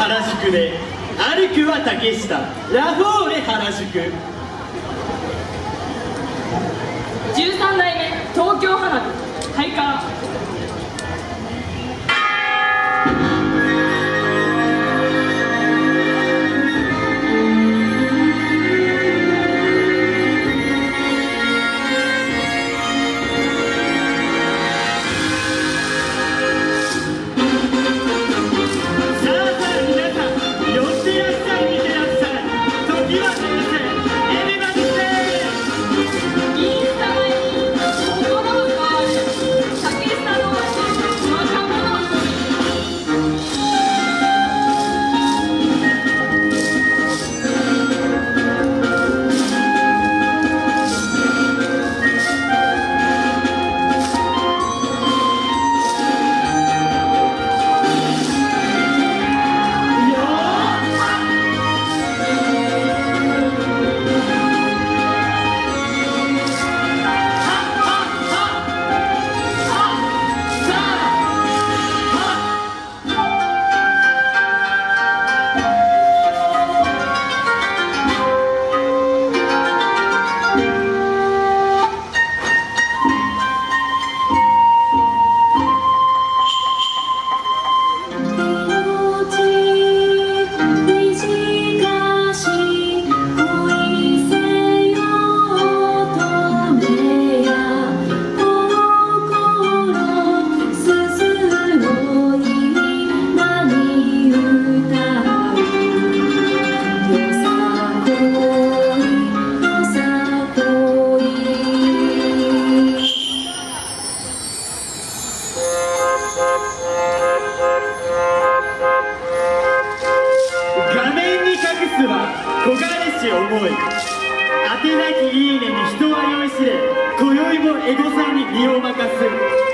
原宿で。歩くは竹下。ラフォーレ原宿。13代目。い当てなきいいねに人は酔いしれ今宵もエゴさんに身を任す。